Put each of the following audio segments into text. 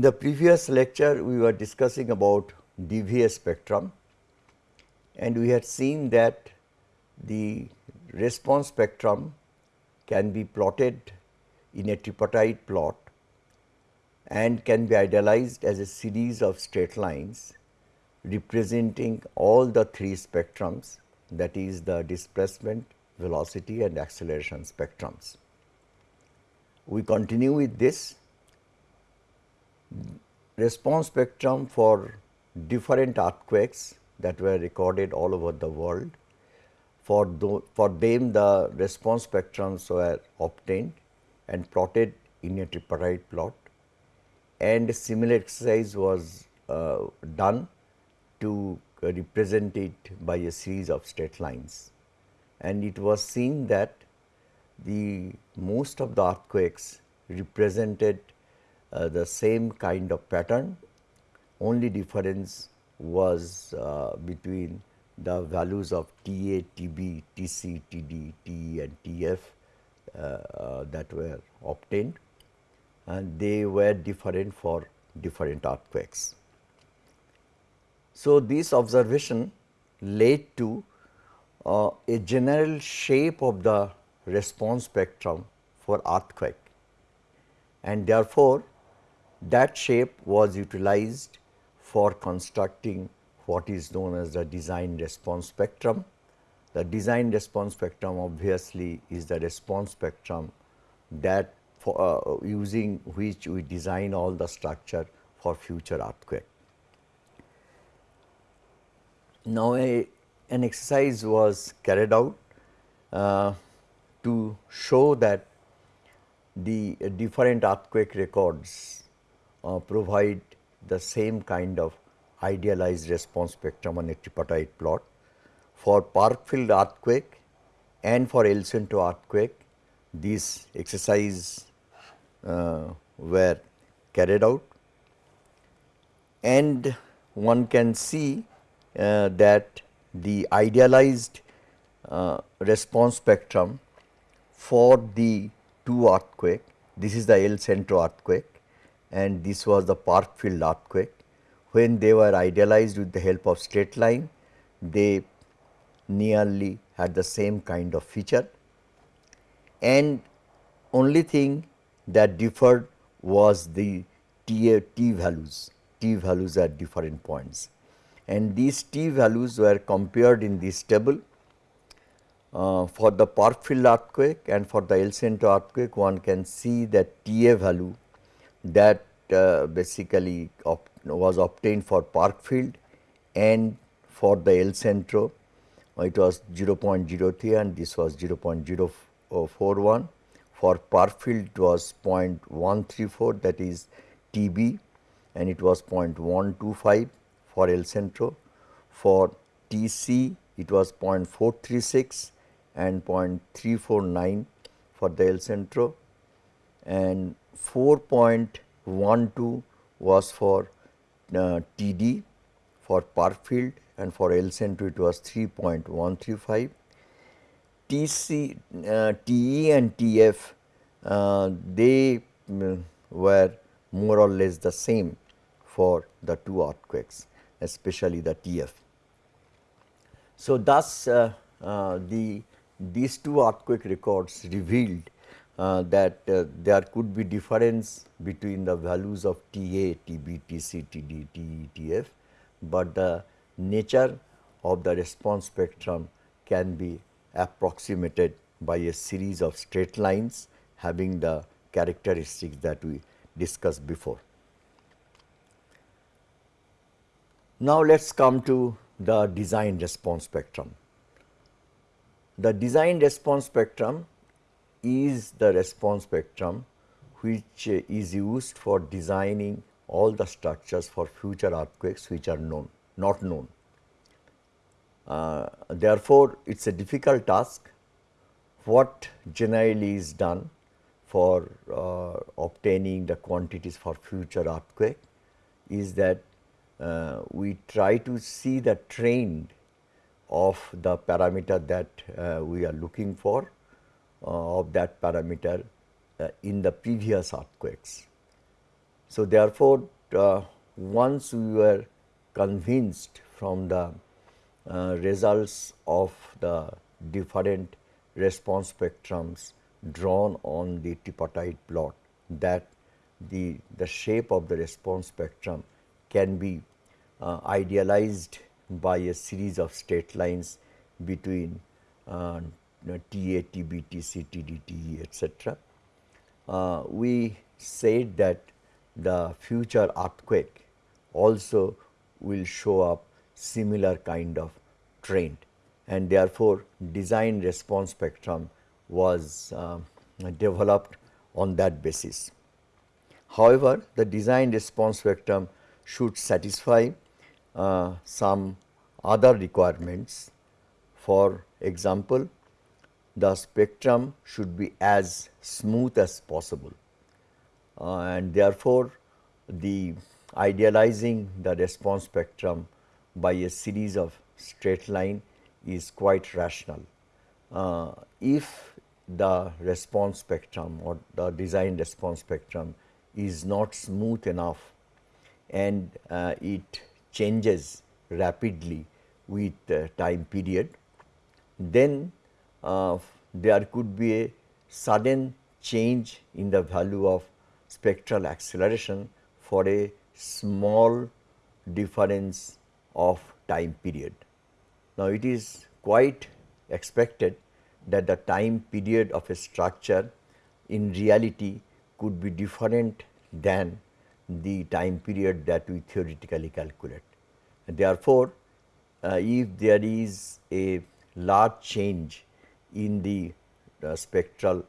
In the previous lecture, we were discussing about DVA spectrum and we had seen that the response spectrum can be plotted in a tripartite plot and can be idealized as a series of straight lines representing all the three spectrums that is the displacement, velocity and acceleration spectrums. We continue with this response spectrum for different earthquakes that were recorded all over the world. For, for them the response spectrums were obtained and plotted in a tripartite plot and similar exercise was uh, done to represent it by a series of straight lines. And it was seen that the most of the earthquakes represented uh, the same kind of pattern, only difference was uh, between the values of TA, TB, TC, TD, TE and TF uh, uh, that were obtained. And they were different for different earthquakes. So, this observation led to uh, a general shape of the response spectrum for earthquake. And therefore, that shape was utilized for constructing what is known as the design response spectrum. The design response spectrum obviously is the response spectrum that for uh, using which we design all the structure for future earthquake. Now, a, an exercise was carried out uh, to show that the different earthquake records uh, provide the same kind of idealized response spectrum on a tripartite plot. For Parkfield earthquake and for El Centro earthquake, these exercises uh, were carried out and one can see uh, that the idealized uh, response spectrum for the two earthquake, this is the El Centro earthquake and this was the Parkfield earthquake. When they were idealized with the help of straight line, they nearly had the same kind of feature and only thing that differed was the T, T values, T values at different points. And these T values were compared in this table uh, for the Parkfield earthquake and for the El Centro earthquake one can see that TA value that uh, basically op was obtained for Parkfield and for the El Centro. It was 0.03 and this was 0.041 for Parkfield it was 0.134 that is TB and it was 0.125 for El Centro. For TC it was 0.436 and 0.349 for the El Centro. And 4.12 was for uh, TD for Parkfield and for El Centro it was 3.135 TC, uh, TE and TF uh, they um, were more or less the same for the two earthquakes especially the TF. So, thus uh, uh, the these two earthquake records revealed uh, that uh, there could be difference between the values of TA, TB, TC, TD, TE, TF, but the nature of the response spectrum can be approximated by a series of straight lines having the characteristics that we discussed before. Now, let us come to the design response spectrum. The design response spectrum is the response spectrum which is used for designing all the structures for future earthquakes which are known, not known. Uh, therefore, it is a difficult task. What generally is done for uh, obtaining the quantities for future earthquake is that uh, we try to see the trend of the parameter that uh, we are looking for of that parameter uh, in the previous earthquakes. So, therefore, uh, once we were convinced from the uh, results of the different response spectrums drawn on the tripartite plot that the, the shape of the response spectrum can be uh, idealized by a series of straight lines between uh, TA, TB, TC, TE, etc. Uh, we said that the future earthquake also will show up similar kind of trend and therefore, design response spectrum was uh, developed on that basis. However, the design response spectrum should satisfy uh, some other requirements. For example, the spectrum should be as smooth as possible uh, and therefore, the idealizing the response spectrum by a series of straight line is quite rational. Uh, if the response spectrum or the design response spectrum is not smooth enough and uh, it changes rapidly with uh, time period, then uh, there could be a sudden change in the value of spectral acceleration for a small difference of time period. Now, it is quite expected that the time period of a structure in reality could be different than the time period that we theoretically calculate. Therefore, uh, if there is a large change in the spectral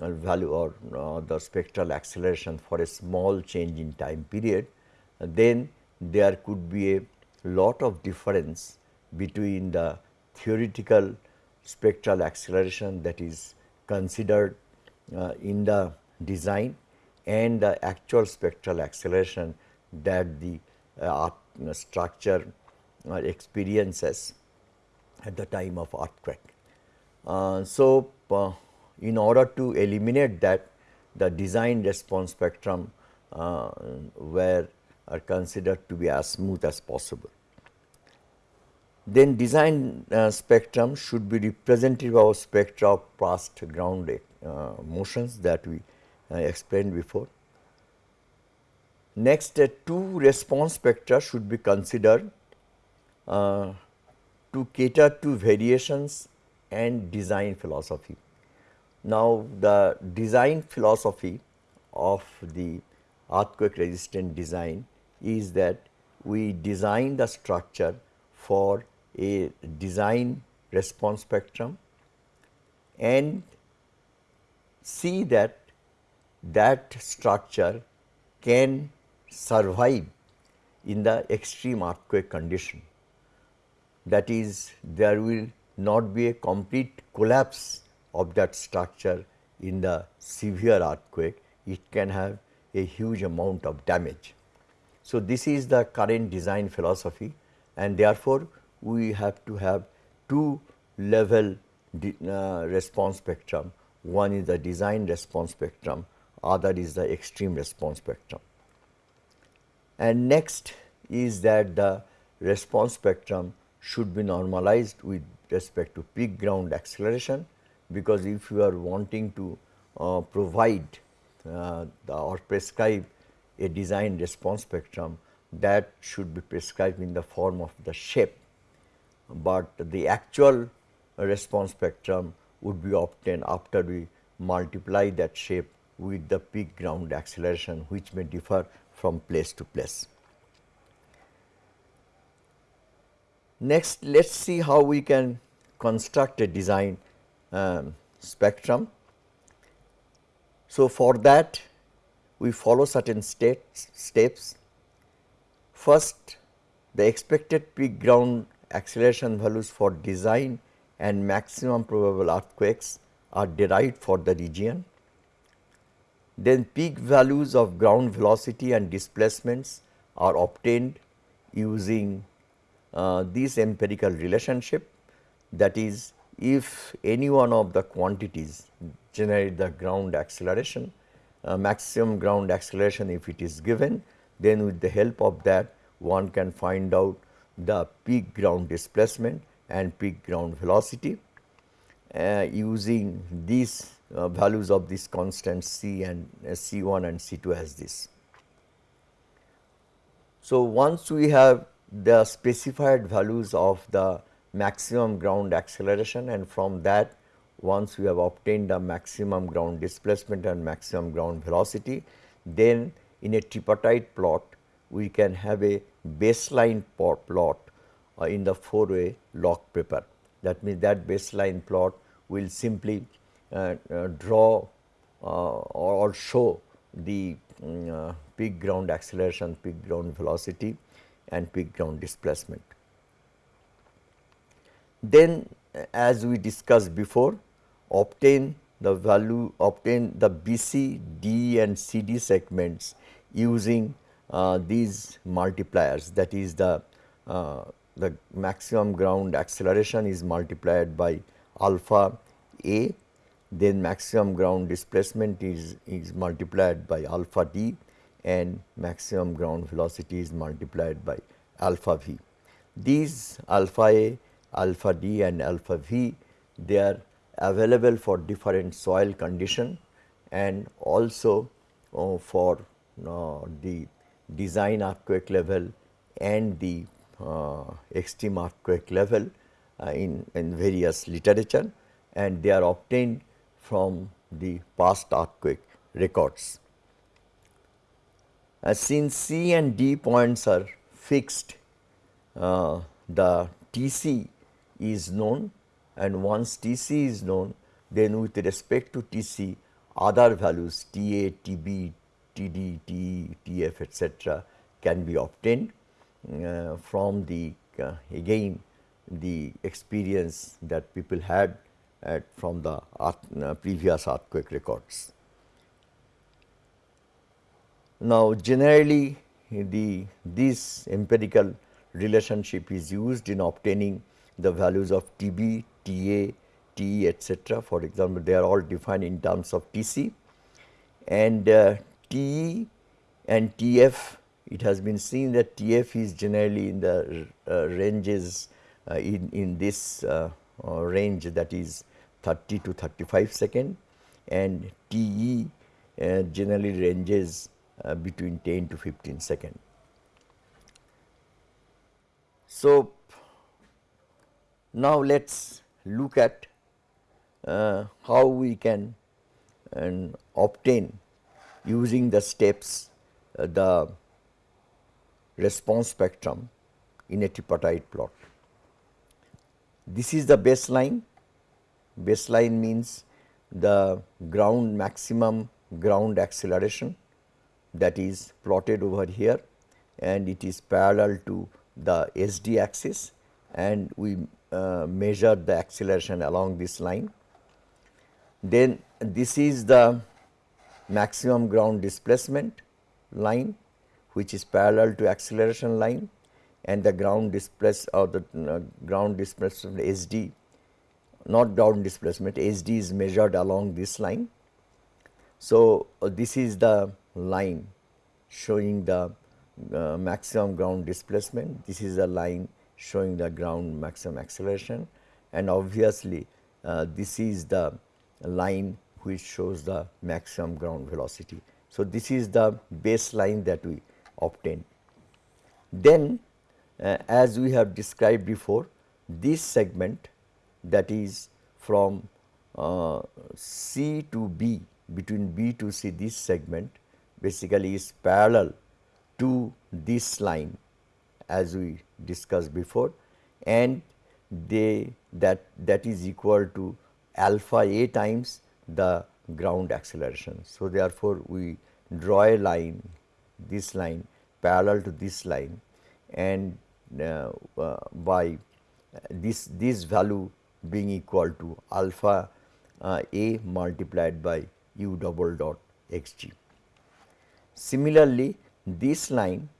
uh, value or uh, the spectral acceleration for a small change in time period, then there could be a lot of difference between the theoretical spectral acceleration that is considered uh, in the design and the actual spectral acceleration that the uh, structure uh, experiences at the time of earthquake. Uh, so, uh, in order to eliminate that the design response spectrum uh, were are considered to be as smooth as possible. Then design uh, spectrum should be representative of spectra of past ground uh, motions that we uh, explained before. Next two response spectra should be considered to cater to variations and design philosophy. Now, the design philosophy of the earthquake resistant design is that we design the structure for a design response spectrum and see that that structure can survive in the extreme earthquake condition. That is there will not be a complete collapse of that structure in the severe earthquake, it can have a huge amount of damage. So, this is the current design philosophy and therefore, we have to have two level uh, response spectrum. One is the design response spectrum, other is the extreme response spectrum. And next is that the response spectrum should be normalized with respect to peak ground acceleration, because if you are wanting to uh, provide uh, the, or prescribe a design response spectrum that should be prescribed in the form of the shape but the actual response spectrum would be obtained after we multiply that shape with the peak ground acceleration which may differ from place to place. Next let us see how we can construct a design um, spectrum. So, for that we follow certain steps, steps. First the expected peak ground acceleration values for design and maximum probable earthquakes are derived for the region. Then peak values of ground velocity and displacements are obtained using uh, this empirical relationship that is if any one of the quantities generate the ground acceleration uh, maximum ground acceleration if it is given, then with the help of that one can find out the peak ground displacement and peak ground velocity uh, using these uh, values of these constants C and uh, C 1 and C 2 as this. So, once we have the specified values of the maximum ground acceleration and from that once we have obtained the maximum ground displacement and maximum ground velocity, then in a tripartite plot we can have a baseline plot uh, in the four way log paper. That means, that baseline plot will simply uh, uh, draw uh, or show the um, peak ground acceleration, peak ground velocity and peak ground displacement. Then as we discussed before obtain the value obtain the BC, D and CD segments using uh, these multipliers that is the uh, the maximum ground acceleration is multiplied by alpha a then maximum ground displacement is, is multiplied by alpha d and maximum ground velocity is multiplied by alpha v. These alpha a, alpha d and alpha v they are available for different soil condition and also uh, for uh, the design earthquake level and the uh, extreme earthquake level uh, in, in various literature and they are obtained from the past earthquake records. Uh, since C and D points are fixed, uh, the TC is known and once TC is known then with respect to TC other values TA, TB, TD, TE, TF etc., can be obtained uh, from the uh, again the experience that people had at from the uh, previous earthquake records. Now, generally the this empirical relationship is used in obtaining the values of TB, TA, TE etc. For example, they are all defined in terms of TC and uh, TE and TF it has been seen that TF is generally in the uh, ranges uh, in, in this uh, uh, range that is 30 to 35 second and TE uh, generally ranges between 10 to 15 second. So, now let us look at uh, how we can and obtain using the steps uh, the response spectrum in a tripartite plot. This is the baseline, baseline means the ground maximum ground acceleration that is plotted over here and it is parallel to the SD axis and we uh, measure the acceleration along this line. Then this is the maximum ground displacement line which is parallel to acceleration line and the ground displace or the uh, ground displacement SD not ground displacement SD is measured along this line. So, uh, this is the line showing the uh, maximum ground displacement, this is the line showing the ground maximum acceleration and obviously uh, this is the line which shows the maximum ground velocity. So, this is the baseline that we obtain. Then uh, as we have described before this segment that is from uh, C to B between B to C this segment basically is parallel to this line as we discussed before and they that that is equal to alpha a times the ground acceleration. So, therefore, we draw a line this line parallel to this line and uh, uh, by this this value being equal to alpha uh, a multiplied by u double dot x g. Similarly, this line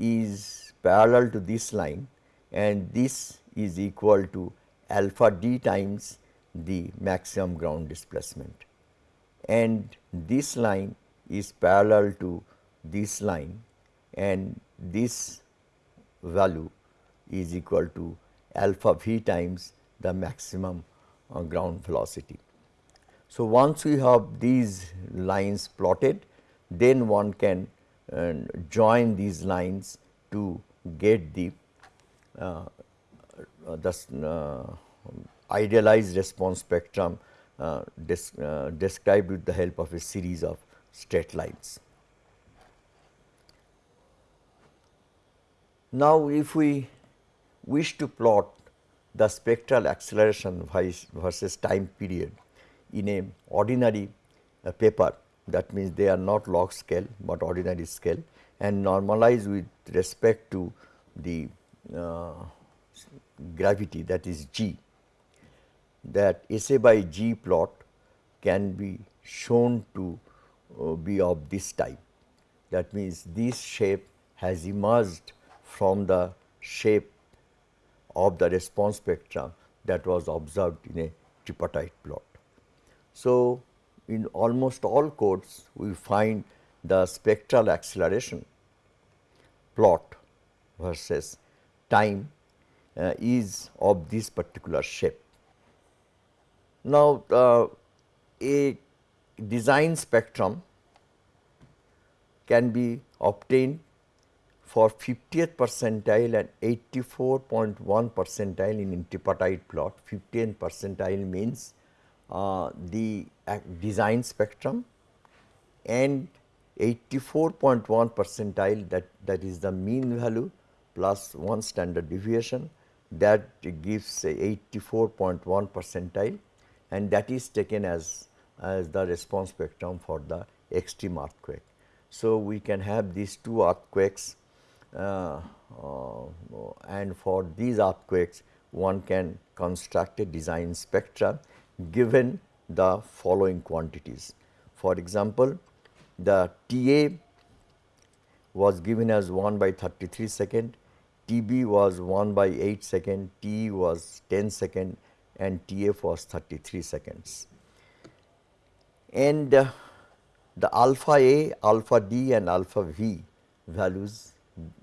is parallel to this line and this is equal to alpha d times the maximum ground displacement and this line is parallel to this line and this value is equal to alpha v times the maximum uh, ground velocity. So, once we have these lines plotted then one can uh, join these lines to get the uh, uh the uh, idealized response spectrum uh, described with the help of a series of straight lines. Now, if we wish to plot the spectral acceleration versus time period in a ordinary paper that means they are not log scale, but ordinary scale and normalize with respect to the uh, gravity that is g that SA by G plot can be shown to uh, be of this type. That means, this shape has emerged from the shape of the response spectrum that was observed in a tripartite plot. So, in almost all codes we find the spectral acceleration plot versus time uh, is of this particular shape. Now, uh, a design spectrum can be obtained for 50th percentile and 84.1 percentile in tripartite plot. 50th percentile means the design spectrum and 84.1 percentile that, that is the mean value plus 1 standard deviation that gives 84.1 percentile and that is taken as, as the response spectrum for the extreme earthquake. So, we can have these two earthquakes uh, uh, and for these earthquakes one can construct a design spectra given the following quantities. For example, the TA was given as 1 by 33 second, TB was 1 by 8 second, T was 10 second and TF was 33 seconds. And uh, the alpha A, alpha D and alpha V values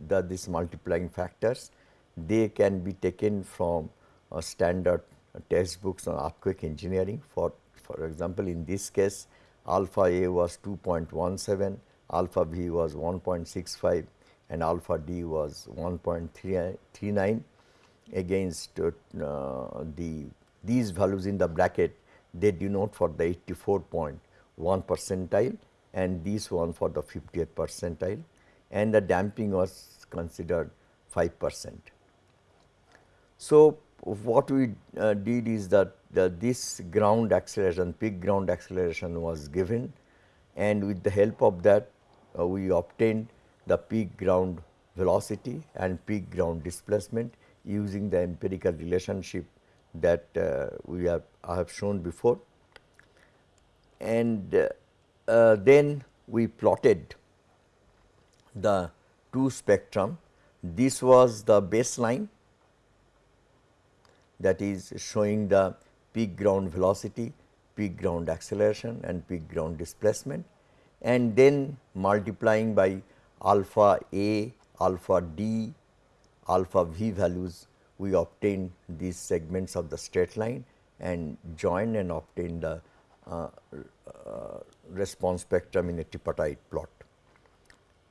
the these multiplying factors they can be taken from uh, standard textbooks on earthquake engineering for for example in this case alpha a was 2.17 alpha b was 1.65 and alpha d was 1.39 against uh, the these values in the bracket they denote for the 84.1 percentile and this one for the 50th percentile and the damping was considered 5 percent. So, what we uh, did is that the, this ground acceleration peak ground acceleration was given and with the help of that uh, we obtained the peak ground velocity and peak ground displacement using the empirical relationship that uh, we have I have shown before. And uh, uh, then we plotted the two spectrum. This was the baseline that is showing the peak ground velocity, peak ground acceleration and peak ground displacement and then multiplying by alpha A, alpha D, alpha V values we obtain these segments of the straight line and join and obtain the uh, uh, response spectrum in a tripartite plot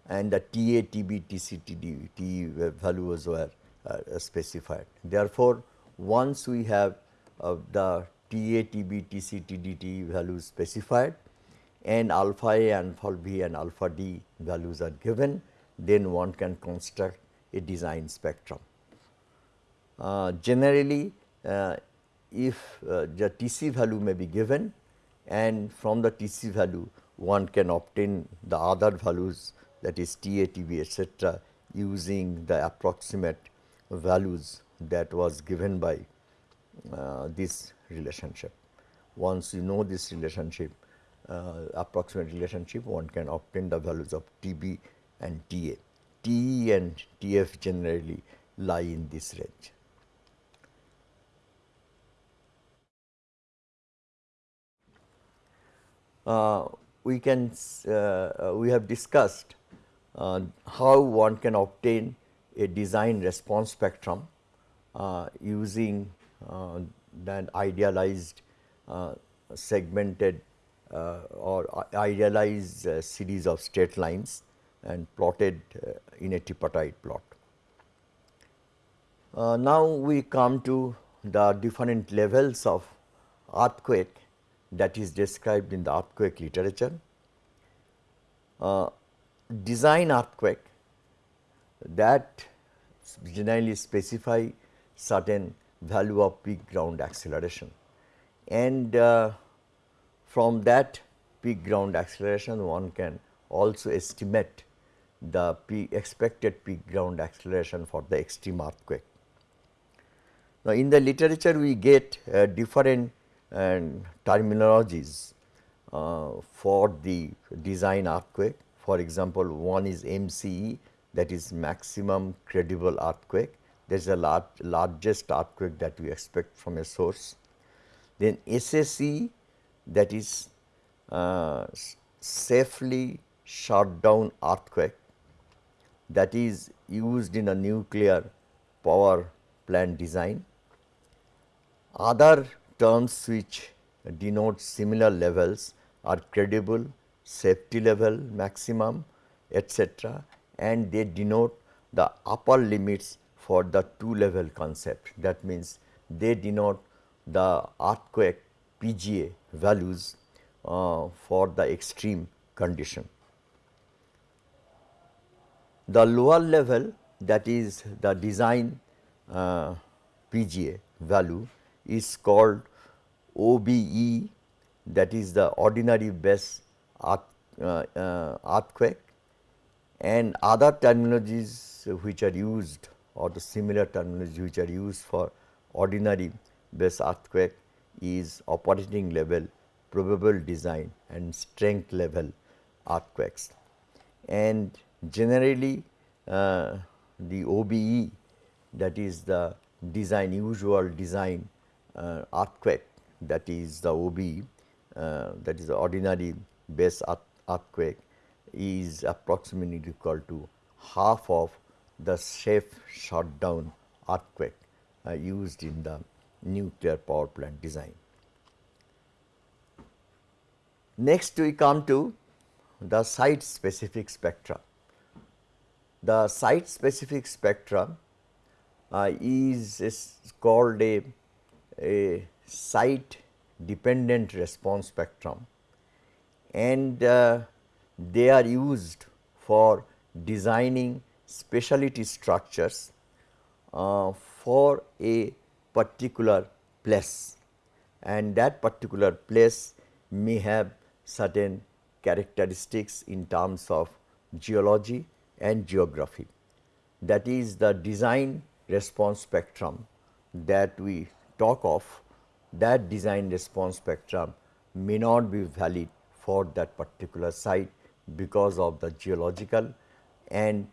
and the TA, TB, TC, TD, T values were uh, specified. Therefore, once we have uh, the TA, TB, TC, TDT values specified and alpha A, and alpha B and alpha D values are given, then one can construct a design spectrum. Uh, generally, uh, if uh, the TC value may be given and from the TC value one can obtain the other values that is TATB etc., using the approximate values that was given by uh, this relationship. Once you know this relationship, uh, approximate relationship, one can obtain the values of TB and TA. TE and TF generally lie in this range. uh, we can uh, we have discussed uh, how one can obtain a design response spectrum uh, using uh, that idealized uh, segmented or idealized series of straight lines and plotted in a tripartite plot. now we come to the different levels of earthquake that is described in the earthquake literature. Uh, design earthquake that generally specify certain value of peak ground acceleration and uh, from that peak ground acceleration one can also estimate the peak expected peak ground acceleration for the extreme earthquake. Now, in the literature we get uh, different uh, terminologies for the design earthquake. For example, one is MCE that is maximum credible earthquake that is a large, largest earthquake that we expect from a source. Then SSE that is uh, safely shut down earthquake that is used in a nuclear power plant design other terms which denote similar levels are credible, safety level maximum etc. and they denote the upper limits for the two level concept that means they denote the earthquake PGA values uh, for the extreme condition. The lower level that is the design uh, PGA value is called OBE that is the ordinary base earth, uh, uh, earthquake and other terminologies which are used or the similar terminology which are used for ordinary base earthquake is operating level, probable design and strength level earthquakes. And generally uh, the OBE that is the design usual design uh, earthquake that is the OB uh, that is the ordinary base earth, earthquake is approximately equal to half of the safe shutdown earthquake uh, used in the nuclear power plant design. Next we come to the site specific spectra. The site specific spectra uh, is, is called a a site dependent response spectrum and uh, they are used for designing specialty structures uh, for a particular place and that particular place may have certain characteristics in terms of geology and geography. That is the design response spectrum that we talk of that design response spectrum may not be valid for that particular site because of the geological and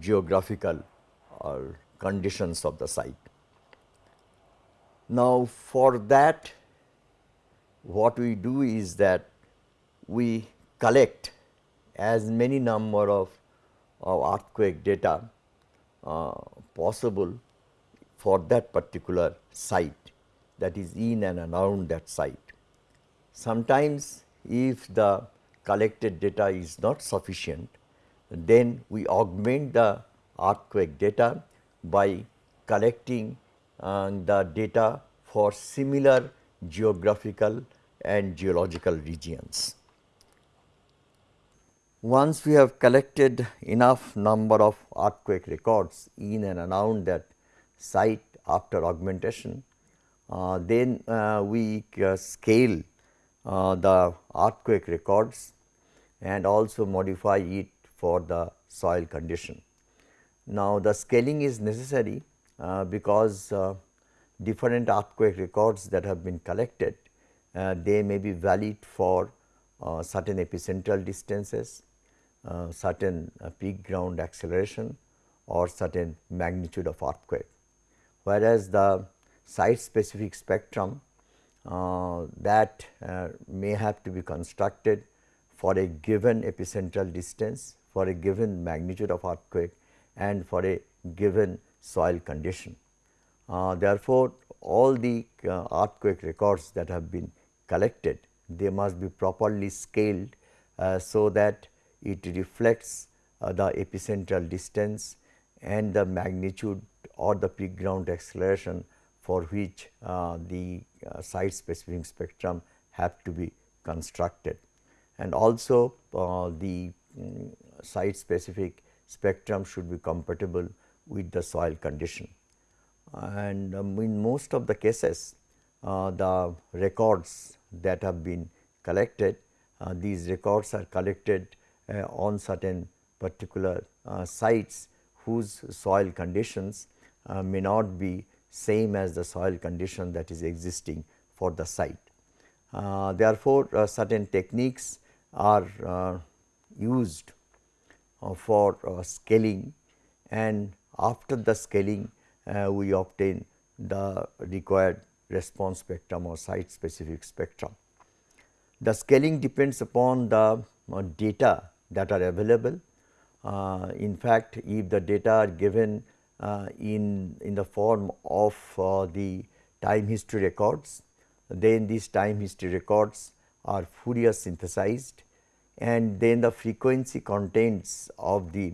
geographical uh, conditions of the site. Now, for that what we do is that we collect as many number of, of earthquake data uh, possible for that particular site that is in and around that site. Sometimes if the collected data is not sufficient, then we augment the earthquake data by collecting uh, the data for similar geographical and geological regions. Once we have collected enough number of earthquake records in and around that site after augmentation, uh, then uh, we uh, scale uh, the earthquake records and also modify it for the soil condition. Now, the scaling is necessary uh, because uh, different earthquake records that have been collected, they may be valid for certain epicentral distances, certain peak ground acceleration or certain magnitude of earthquake whereas the site specific spectrum uh, that uh, may have to be constructed for a given epicentral distance, for a given magnitude of earthquake and for a given soil condition. Uh, therefore, all the uh, earthquake records that have been collected, they must be properly scaled uh, so that it reflects uh, the epicentral distance and the magnitude or the peak ground acceleration for which uh, the uh, site specific spectrum have to be constructed. And also the um, site specific spectrum should be compatible with the soil condition. And um, in most of the cases, uh, the records that have been collected, uh, these records are collected uh, on certain particular uh, sites whose soil conditions uh, may not be same as the soil condition that is existing for the site. Uh, therefore, certain techniques are used uh, for uh, scaling and after the scaling uh, we obtain the required response spectrum or site specific spectrum. The scaling depends upon the data that are available. Uh, in fact, if the data are given uh, in, in the form of uh, the time history records, then these time history records are Fourier synthesized and then the frequency contents of the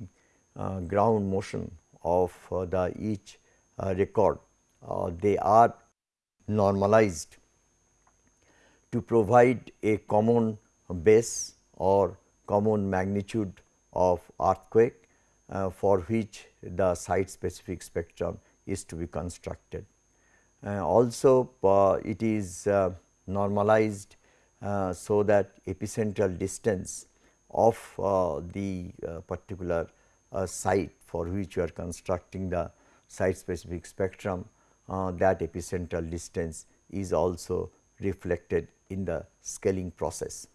uh, ground motion of uh, the each uh, record uh, they are normalized to provide a common base or common magnitude of earthquake uh, for which the site specific spectrum is to be constructed. Uh, also it is normalized so that epicentral distance of uh, the uh, particular site for which you are constructing the site specific spectrum that epicentral distance is also reflected in the scaling process.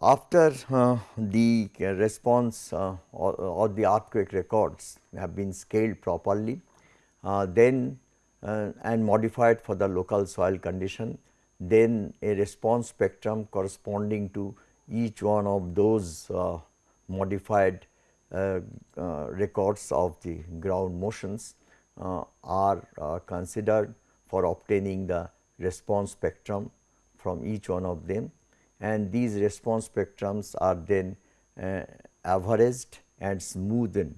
After uh, the response uh, or, or, the earthquake records have been scaled properly, uh, then and modified for the local soil condition, then a response spectrum corresponding to each one of those uh, modified uh, uh, records of the ground motions uh, are uh, considered for obtaining the response spectrum from each one of them. And these response spectrums are then uh, averaged and smoothened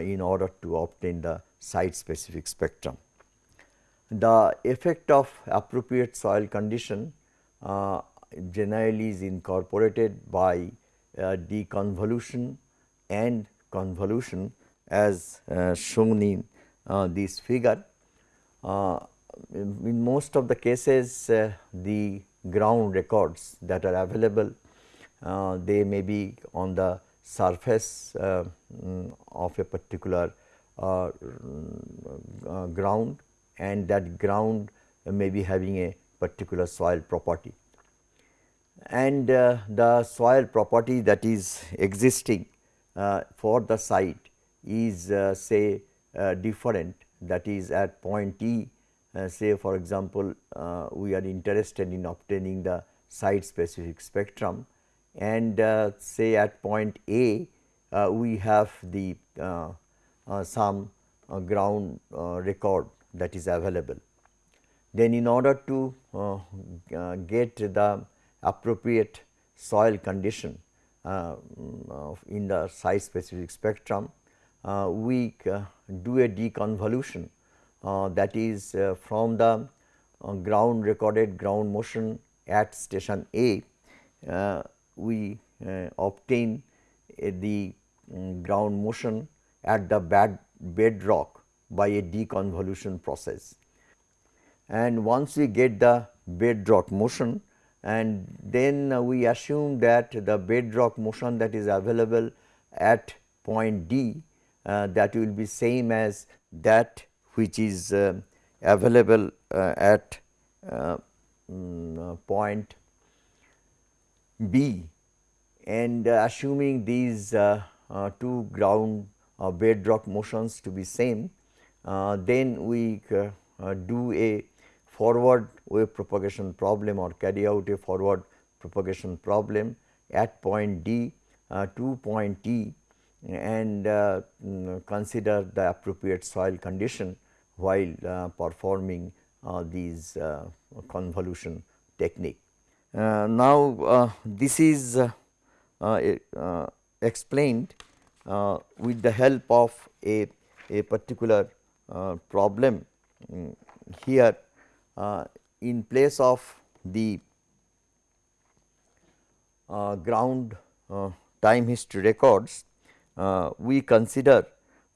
in order to obtain the site specific spectrum the effect of appropriate soil condition uh, generally is incorporated by uh, deconvolution and convolution as uh, shown in uh, this figure. Uh, in most of the cases uh, the ground records that are available they may be on the surface mm, of a particular ground and that ground may be having a particular soil property. And uh, the soil property that is existing uh, for the site is uh, say uh, different. That is at point E uh, say for example, uh, we are interested in obtaining the site specific spectrum. And say at point A we have the some ground record that is available. Then in order to uh, uh, get the appropriate soil condition uh, in the site specific spectrum, uh, we uh, do a deconvolution uh, that is from the ground recorded ground motion at station A, we obtain the um, ground motion at the bed bedrock by a deconvolution process. And once we get the bedrock motion and then uh, we assume that the bedrock motion that is available at point D uh, that will be same as that which is uh, available uh, at uh, uh, point B and assuming these two ground bedrock motions to be same uh, then we uh, uh, do a forward wave propagation problem or carry out a forward propagation problem at point D uh, to point T and uh, mm, consider the appropriate soil condition while uh, performing uh, these uh, convolution technique. Uh, now, this is explained with the help of a, a particular problem um, here in place of the ground time history records uh, we consider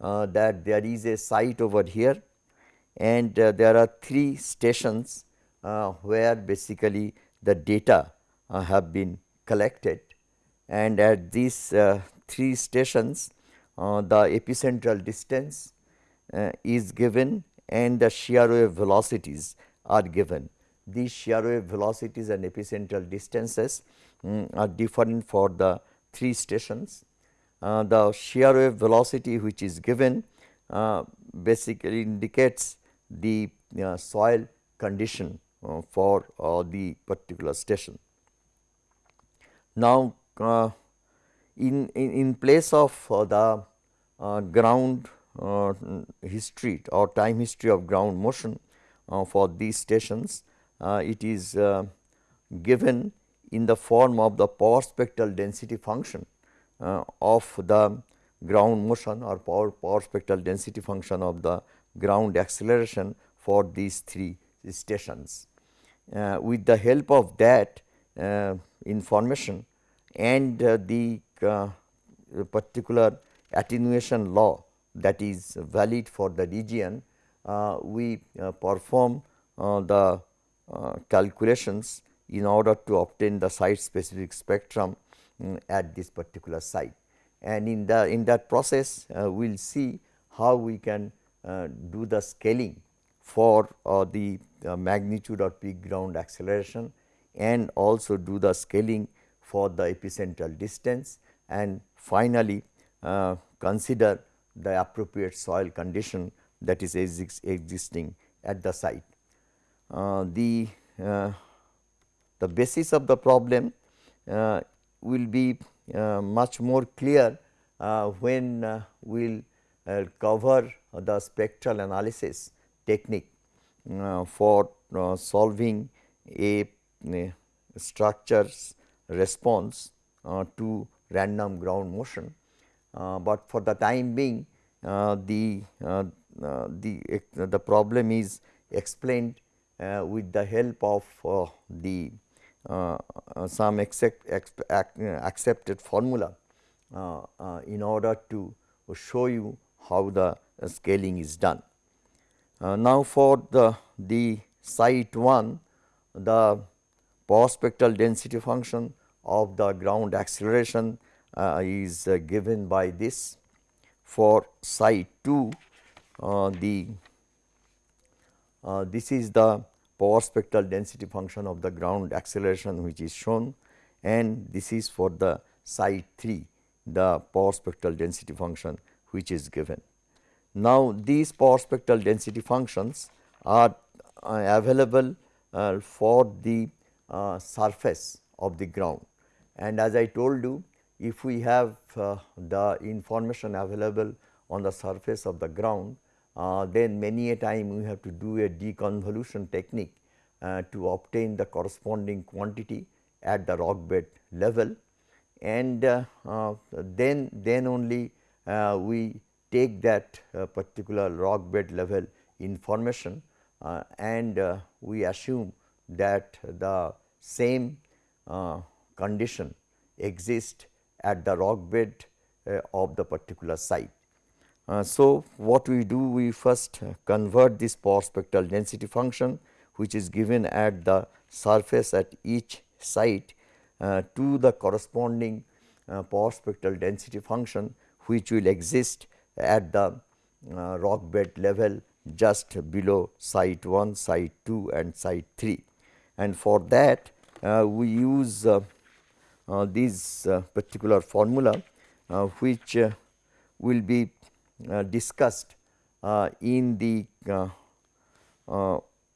uh, that there is a site over here and uh, there are three stations where basically the data have been collected. And at these three stations the epicentral distance is given and the shear wave velocities are given. These shear wave velocities and epicentral distances um, are different for the three stations uh, the shear wave velocity which is given uh, basically indicates the uh, soil condition uh, for uh, the particular station. Now, uh, in, in, in, place of the ground history or time history of ground motion for these stations, it is given in the form of the power spectral density function uh, of the ground motion or power, power spectral density function of the ground acceleration for these three stations. Uh, with the help of that uh, information and uh, the uh, particular attenuation law that is valid for the region, uh, we perform the calculations in order to obtain the site specific spectrum um, at this particular site. And in the in that process, uh, we will see how we can uh, do the scaling for uh, the magnitude of peak ground acceleration and also do the scaling for the epicentral distance and finally, uh, consider the appropriate soil condition that is existing at the site. Uh, the, uh, the basis of the problem will be uh, much more clear uh, when uh, we will cover the spectral analysis technique for solving a, a structure's response to random ground motion. Uh, but for the time being uh, the uh, the the problem is explained with the help of the uh, uh, some accept, accepted formula uh, in order to show you how the scaling is done. now, for the, the site 1 the power spectral density function of the ground acceleration uh, is uh, given by this. For site 2 uh, the this is the power spectral density function of the ground acceleration which is shown and this is for the site 3 the power spectral density function which is given. Now, these power spectral density functions are uh, available uh, for the uh, surface of the ground and as I told you if we have uh, the information available on the surface of the ground uh, then many a time we have to do a deconvolution technique uh, to obtain the corresponding quantity at the rock bed level. And uh, uh, then then only uh, we take that particular rock bed level information and we assume that the same condition exists at the rock bed of the particular site. Uh, so, what we do we first convert this power spectral density function which is given at the surface at each site uh, to the corresponding uh, power spectral density function which will exist at the uh, rock bed level just below site 1, site 2 and site 3. And for that uh, we use uh, uh, this particular formula which will be discussed in the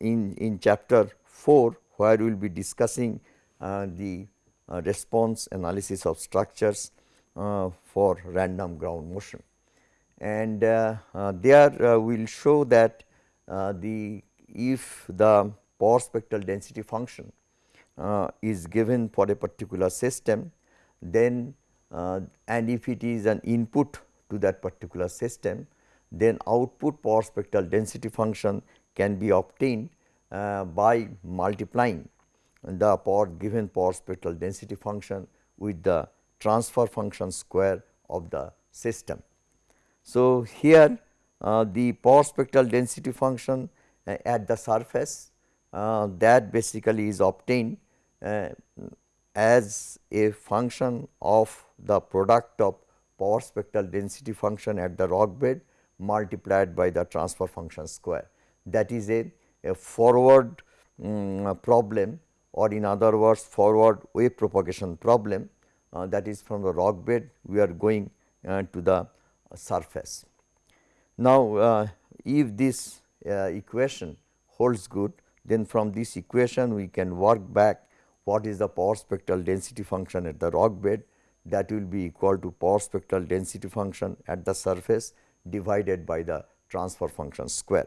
in, in chapter 4 where we will be discussing uh, the uh, response analysis of structures uh, for random ground motion. And uh, uh, there we will show that the if the power spectral density function is given for a particular system, then and if it is an input to that particular system, then output power spectral density function can be obtained uh, by multiplying the power given power spectral density function with the transfer function square of the system. So, here uh, the power spectral density function uh, at the surface uh, that basically is obtained uh, as a function of the product of power spectral density function at the rock bed multiplied by the transfer function square. That is a, a forward um, problem or in other words forward wave propagation problem uh, that is from the rock bed we are going uh, to the surface. Now, uh, if this uh, equation holds good then from this equation we can work back what is the power spectral density function at the rock bed that will be equal to power spectral density function at the surface divided by the transfer function square.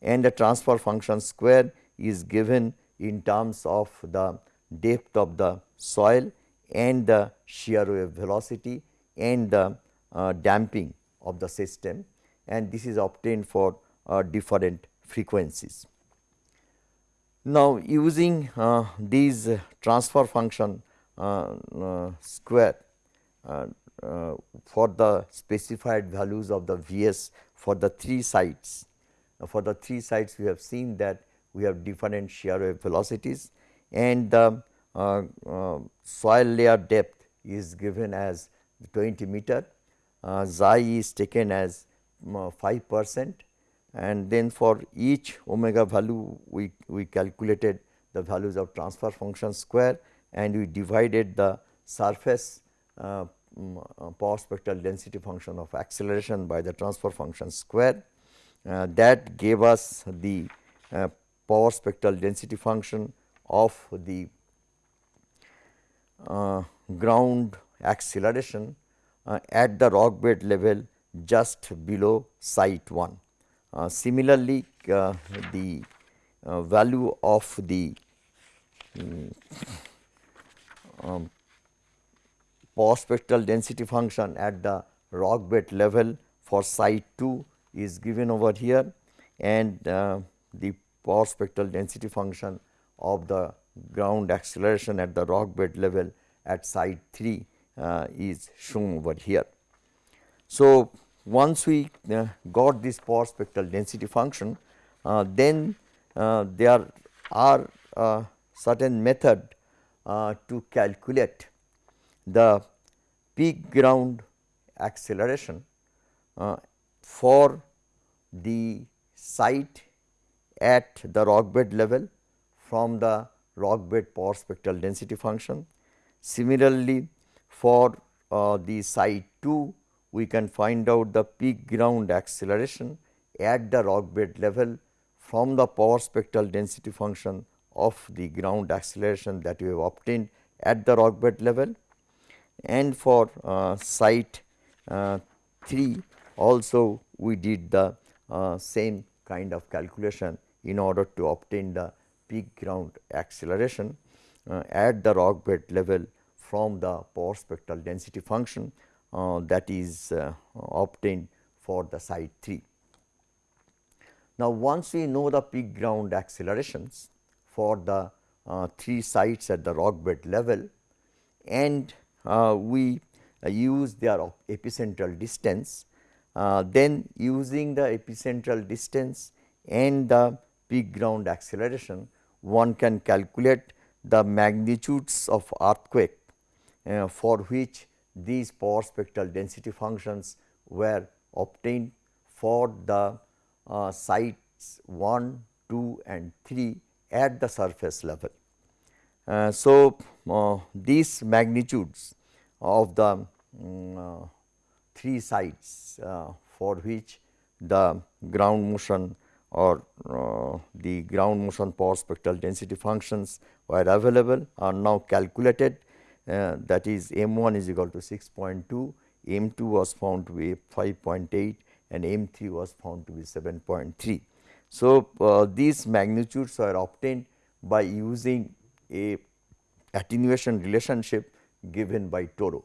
And the transfer function square is given in terms of the depth of the soil and the shear wave velocity and the uh, damping of the system and this is obtained for uh, different frequencies. Now, using uh, these transfer function uh, uh, square uh, for the specified values of the Vs for the three sites. for the three sites we have seen that we have different shear wave velocities and the uh, uh, soil layer depth is given as 20 meter, uh, xi is taken as 5 percent and then for each omega value we, we calculated the values of transfer function square and we divided the surface uh, uh, power spectral density function of acceleration by the transfer function square. Uh, that gave us the uh, power spectral density function of the uh, ground acceleration uh, at the rock bed level just below site 1. Similarly, the value of the um, um, power spectral density function at the rock bed level for site 2 is given over here and uh, the power spectral density function of the ground acceleration at the rock bed level at site 3 uh, is shown over here. So, once we uh, got this power spectral density function, uh, then uh, there are uh, certain method uh, to calculate the peak ground acceleration uh, for the site at the rock bed level from the rock bed power spectral density function. Similarly, for the site 2 we can find out the peak ground acceleration at the rock bed level from the power spectral density function of the ground acceleration that we have obtained at the rock bed level. And for uh, site uh, 3 also we did the uh, same kind of calculation in order to obtain the peak ground acceleration uh, at the rock bed level from the power spectral density function that is uh, obtained for the site 3. Now, once we know the peak ground accelerations for the three sites at the rock bed level and uh, we uh, use their epicentral distance. Uh, then using the epicentral distance and the peak ground acceleration, one can calculate the magnitudes of earthquake uh, for which these power spectral density functions were obtained for the uh, sites 1, 2 and 3 at the surface level. Uh, so, uh, these magnitudes of the um, three sites for which the ground motion or uh, the ground motion power spectral density functions were available are now calculated uh, that is m 1 is equal to 6.2, m 2 was found to be 5.8 and m 3 was found to be 7.3. So, uh, these magnitudes are obtained by using a attenuation relationship given by Toro.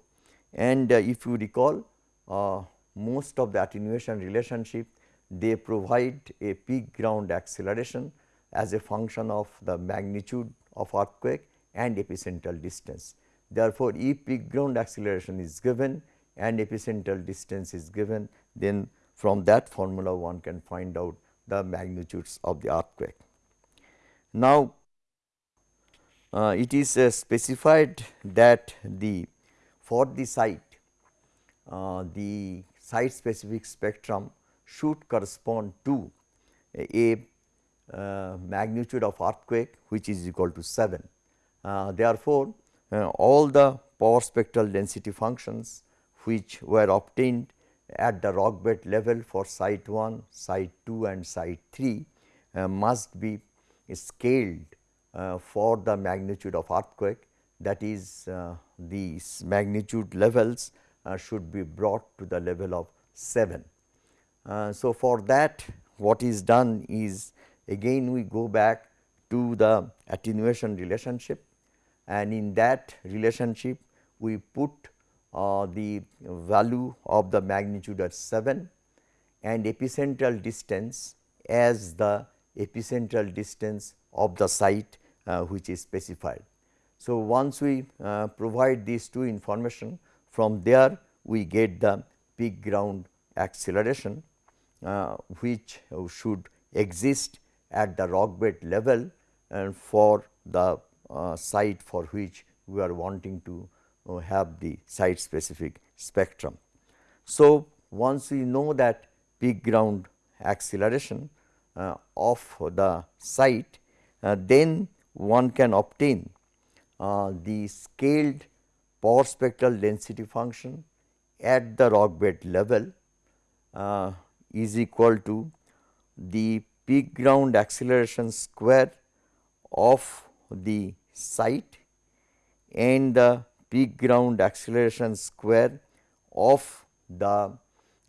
And uh, if you recall uh, most of the attenuation relationship they provide a peak ground acceleration as a function of the magnitude of earthquake and epicentral distance. Therefore, if peak ground acceleration is given and epicentral distance is given, then from that formula one can find out the magnitudes of the earthquake. Now, uh, it is uh, specified that the for the site uh, the site specific spectrum should correspond to a, uh, magnitude of earthquake which is equal to 7. Uh, therefore, uh, all the power spectral density functions which were obtained at the rock bed level for site 1, site 2 and site 3 uh, must be scaled uh, for the magnitude of earthquake that is uh, these magnitude levels should be brought to the level of 7. Uh, so, for that what is done is again we go back to the attenuation relationship and in that relationship we put uh, the value of the magnitude at 7 and epicentral distance as the epicentral distance of the site uh, which is specified. So, once we uh, provide these two information from there we get the peak ground acceleration uh, which should exist at the rock bed level and for the uh, site for which we are wanting to uh, have the site specific spectrum. So, once we know that peak ground acceleration uh, of the site, uh, then one can obtain uh, the scaled power spectral density function at the rock bed level uh, is equal to the peak ground acceleration square of the site and the peak ground acceleration square of the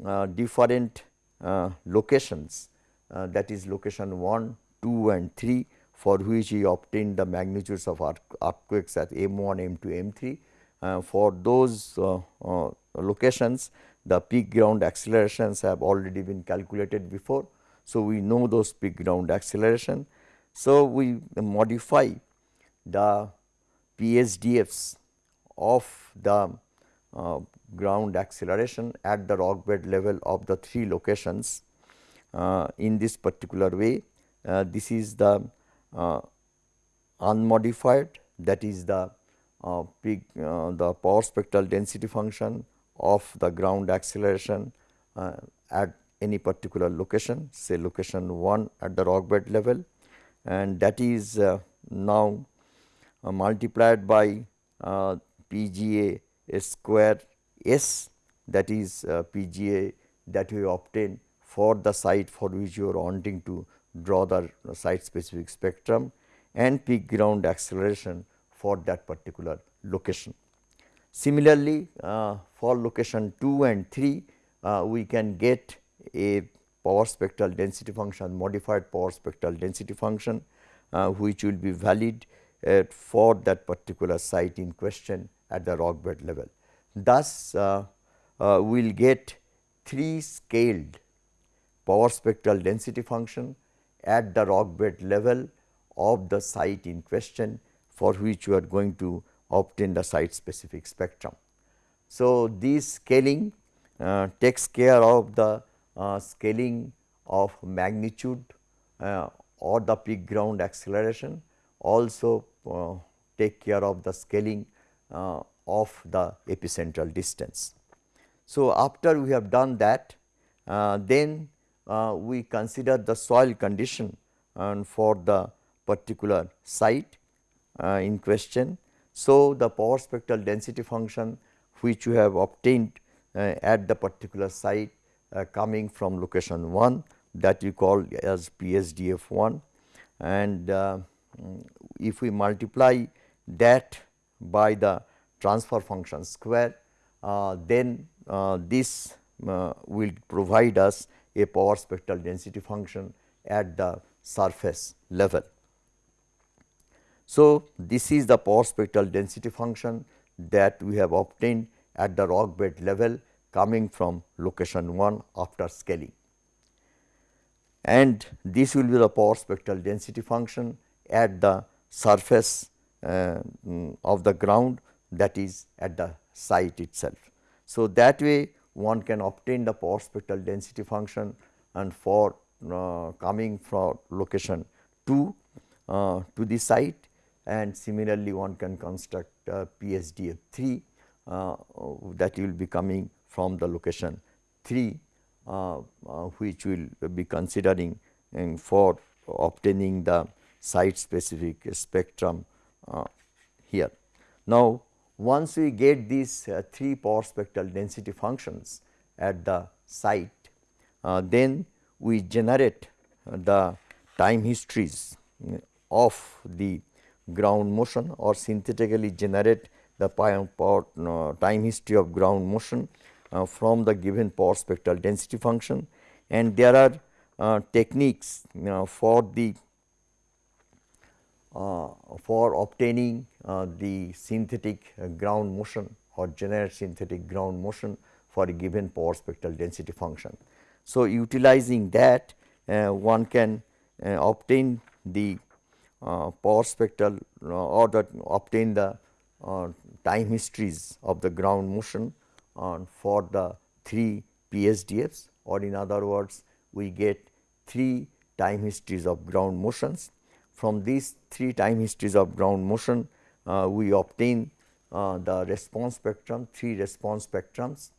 uh, different uh, locations uh, that is location 1, 2 and 3 for which we obtained the magnitudes of earthquakes at M 1, M 2, M 3. Uh, for those uh, uh, locations the peak ground accelerations have already been calculated before. So, we know those peak ground acceleration. So, we modify the PSDFs of the uh, ground acceleration at the rock bed level of the three locations uh, in this particular way. Uh, this is the uh, unmodified that is the uh, peak uh, the power spectral density function of the ground acceleration at any particular location say location 1 at the rock bed level and that is uh, now uh, multiplied by uh, PGA square S that is PGA that we obtain for the site for which you are wanting to draw the site specific spectrum and peak ground acceleration for that particular location. Similarly, uh, for location 2 and 3, uh, we can get a power spectral density function, modified power spectral density function, uh, which will be valid uh, for that particular site in question at the rock bed level. Thus, uh, uh, we will get 3 scaled power spectral density function at the rock bed level of the site in question for which you are going to obtain the site specific spectrum. So, this scaling uh, takes care of the uh, scaling of magnitude uh, or the peak ground acceleration also uh, take care of the scaling uh, of the epicentral distance. So, after we have done that uh, then we consider the soil condition and for the particular site in question so, the power spectral density function which you have obtained uh, at the particular site uh, coming from location 1 that you call as PSDF 1 and uh, if we multiply that by the transfer function square, uh, then uh, this uh, will provide us a power spectral density function at the surface level. So, this is the power spectral density function that we have obtained at the rock bed level coming from location 1 after scaling. And this will be the power spectral density function at the surface uh, of the ground that is at the site itself. So, that way one can obtain the power spectral density function and for uh, coming from location 2 uh, to the site and similarly one can construct uh, PSDF 3 uh, that will be coming from the location 3 uh, uh, which will be considering for obtaining the site specific spectrum here. Now, once we get these uh, 3 power spectral density functions at the site, uh, then we generate uh, the time histories of the ground motion or synthetically generate the power, uh, time history of ground motion uh, from the given power spectral density function and there are uh, techniques for the uh, for obtaining uh, the synthetic uh, ground motion or generate synthetic ground motion for a given power spectral density function. So, utilizing that one can obtain the power spectral or obtain the time histories of the ground motion for the 3 PSDFs or in other words we get 3 time histories of ground motions. From these three time histories of ground motion, uh, we obtain uh, the response spectrum, three response spectrums.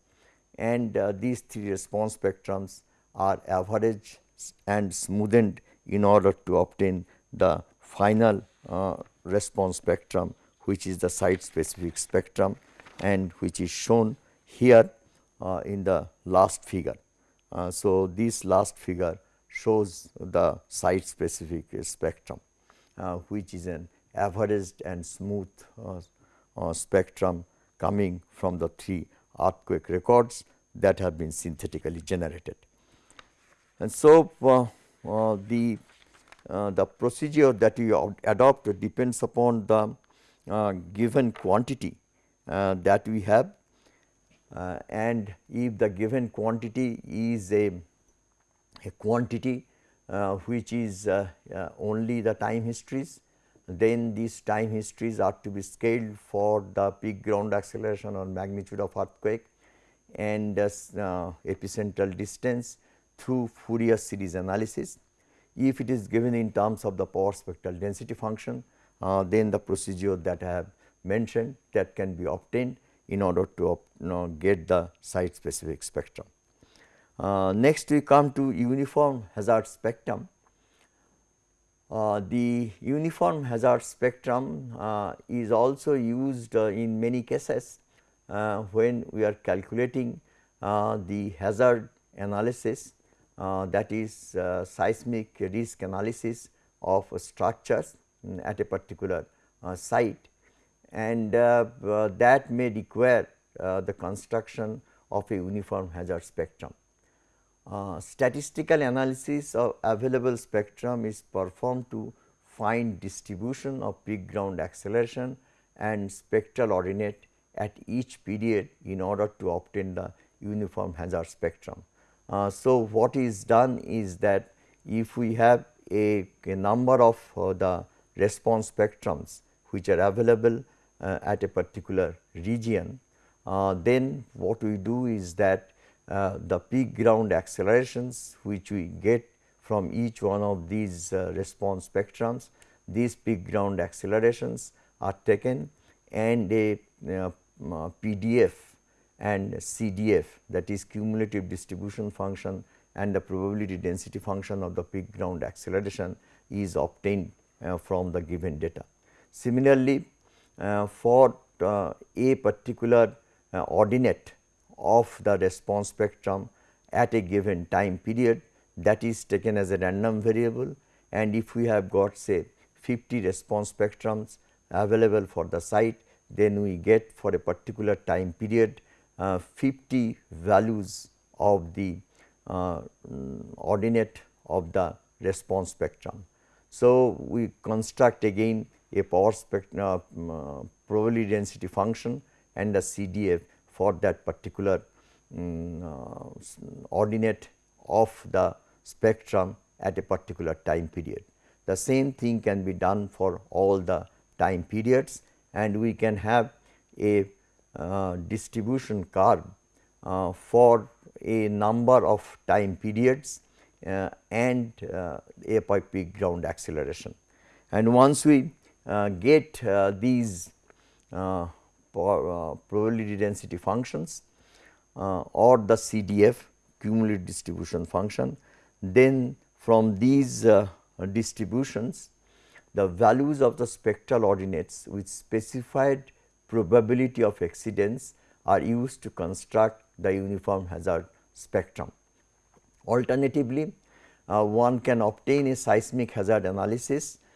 And uh, these three response spectrums are averaged and smoothened in order to obtain the final uh, response spectrum which is the site specific spectrum and which is shown here uh, in the last figure. Uh, so, this last figure shows the site specific spectrum. Uh, which is an averaged and smooth uh, uh, spectrum coming from the three earthquake records that have been synthetically generated. And so, the the procedure that we adopt depends upon the uh, given quantity uh, that we have uh, and if the given quantity is a, a quantity uh, which is uh, uh, only the time histories, then these time histories are to be scaled for the peak ground acceleration or magnitude of earthquake and epicentral distance through Fourier series analysis. If it is given in terms of the power spectral density function, uh, then the procedure that I have mentioned that can be obtained in order to you know, get the site specific spectrum. Uh, next we come to uniform hazard spectrum. Uh, the uniform hazard spectrum uh, is also used uh, in many cases uh, when we are calculating uh, the hazard analysis that is seismic risk analysis of structures at a particular site and that may require the construction of a uniform hazard spectrum. Uh, statistical analysis of available spectrum is performed to find distribution of peak ground acceleration and spectral ordinate at each period in order to obtain the uniform hazard spectrum. Uh, so, what is done is that if we have a, a number of uh, the response spectrums which are available uh, at a particular region, uh, then what we do is that uh, the peak ground accelerations which we get from each one of these uh, response spectrums. These peak ground accelerations are taken and a uh, PDF and CDF that is cumulative distribution function and the probability density function of the peak ground acceleration is obtained uh, from the given data. Similarly, uh, for uh, a particular ordinate of the response spectrum at a given time period that is taken as a random variable and if we have got say 50 response spectrums available for the site then we get for a particular time period uh, 50 values of the uh, ordinate of the response spectrum. So, we construct again a power spectrum uh, probability density function and a CDF for that particular um, ordinate of the spectrum at a particular time period. The same thing can be done for all the time periods and we can have a uh, distribution curve uh, for a number of time periods uh, and uh, a peak ground acceleration. And once we uh, get uh, these probability density functions or the CDF cumulative distribution function, then from these distributions the values of the spectral ordinates with specified probability of exceedance are used to construct the uniform hazard spectrum. Alternatively, uh, one can obtain a seismic hazard analysis uh, uh,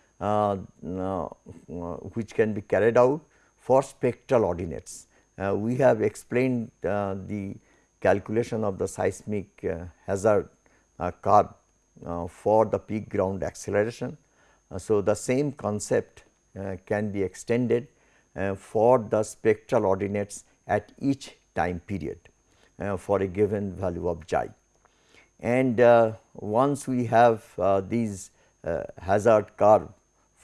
which can be carried out for spectral ordinates. Uh, we have explained uh, the calculation of the seismic uh, hazard curve for the peak ground acceleration uh, so, the same concept uh, can be extended uh, for the spectral ordinates at each time period for a given value of xi. And once we have these hazard curve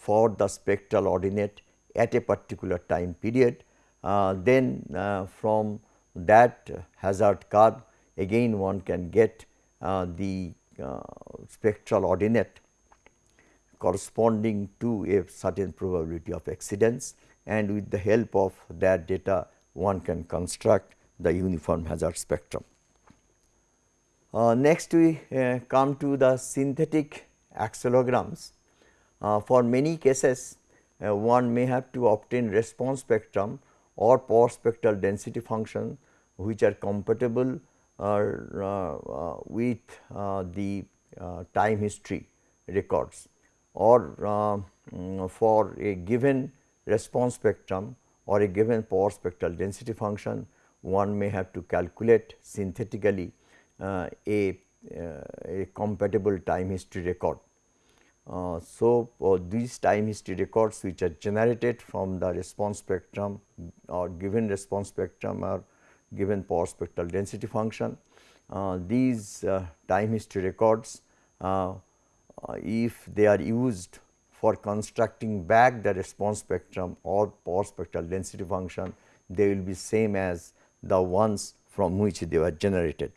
for the spectral ordinate at a particular time period, then from that hazard curve again one can get the spectral ordinate corresponding to a certain probability of exceedance and with the help of that data one can construct the uniform hazard spectrum. Uh, next we uh, come to the synthetic accelerograms. Uh, for many cases uh, one may have to obtain response spectrum or power spectral density function which are compatible uh, with the time history records or mm, for a given response spectrum or a given power spectral density function one may have to calculate synthetically uh, a, uh, a compatible time history record. Uh, so, uh, these time history records which are generated from the response spectrum or given response spectrum or given power spectral density function. Uh, these time history records uh, if they are used for constructing back the response spectrum or power spectral density function, they will be same as the ones from which they were generated.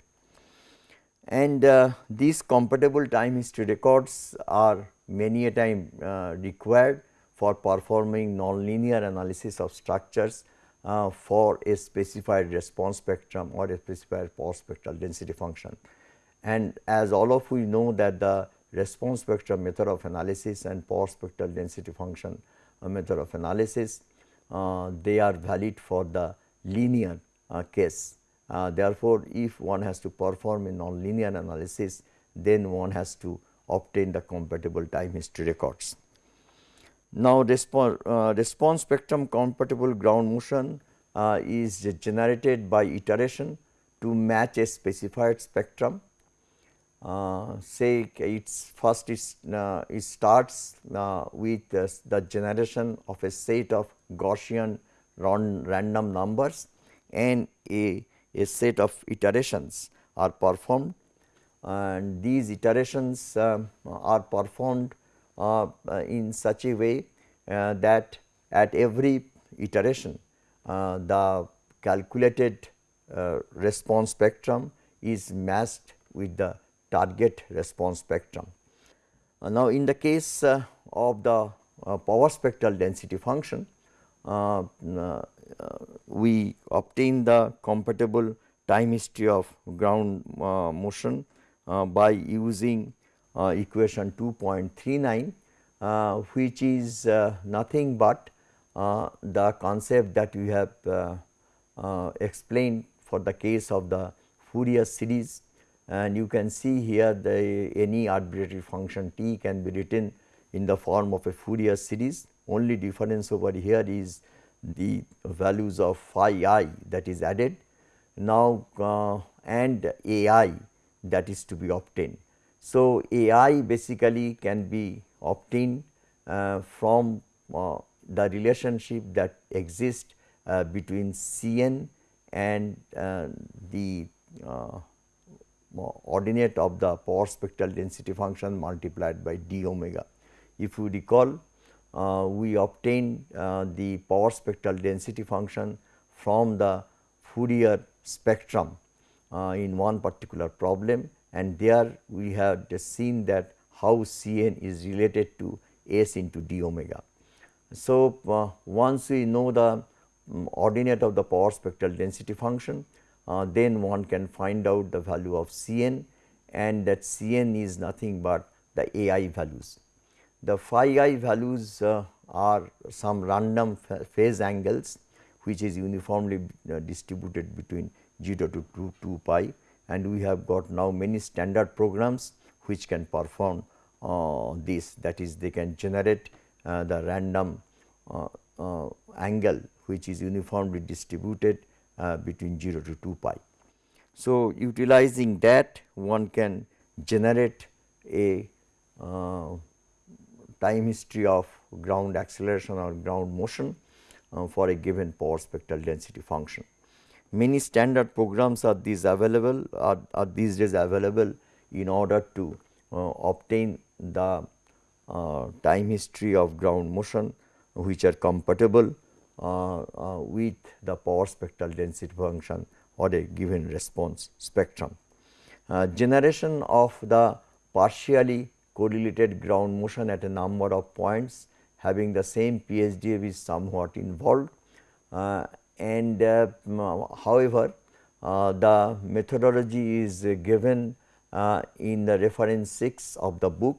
And uh, these compatible time history records are many a time uh, required for performing nonlinear analysis of structures uh, for a specified response spectrum or a specified power spectral density function. And as all of we know that the response spectrum method of analysis and power spectral density function uh, method of analysis, uh, they are valid for the linear uh, case. Uh, therefore, if one has to perform a nonlinear analysis, then one has to obtain the compatible time history records. Now, response, uh, response spectrum compatible ground motion uh, is generated by iteration to match a specified spectrum uh, say it's first it's, uh, it starts uh, with the generation of a set of Gaussian random numbers and a, a set of iterations are performed and these iterations um, are performed uh, in such a way uh, that at every iteration uh, the calculated response spectrum is matched with the target response spectrum. Uh, now, in the case uh, of the uh, power spectral density function, we obtain the compatible time history of ground motion by using equation 2.39 uh, which is uh, nothing but uh, the concept that we have explained for the case of the Fourier series. And you can see here the any arbitrary function t can be written in the form of a Fourier series. Only difference over here is the values of phi i that is added. Now uh, and a i that is to be obtained. So, a i basically can be obtained uh, from uh, the relationship that exists uh, between C n and uh, the uh, ordinate of the power spectral density function multiplied by d omega. If you recall uh, we obtain uh, the power spectral density function from the Fourier spectrum uh, in one particular problem and there we have just seen that how C n is related to S into d omega. So, uh, once we know the um, ordinate of the power spectral density function, uh, then one can find out the value of C n and that C n is nothing but the A i values. The phi i values uh, are some random phase angles which is uniformly uh, distributed between 0 to 2, 2 pi and we have got now many standard programs which can perform uh, this that is they can generate uh, the random uh, uh, angle which is uniformly distributed uh, between 0 to 2 pi. So, utilizing that one can generate a uh, time history of ground acceleration or ground motion for a given power spectral density function. Many standard programs are these available are, are these days available in order to uh, obtain the uh, time history of ground motion which are compatible uh, uh, with the power spectral density function or a given response spectrum. Uh, generation of the partially correlated ground motion at a number of points having the same PHDF is somewhat involved uh, and uh, however, uh, the methodology is given in the reference 6 of the book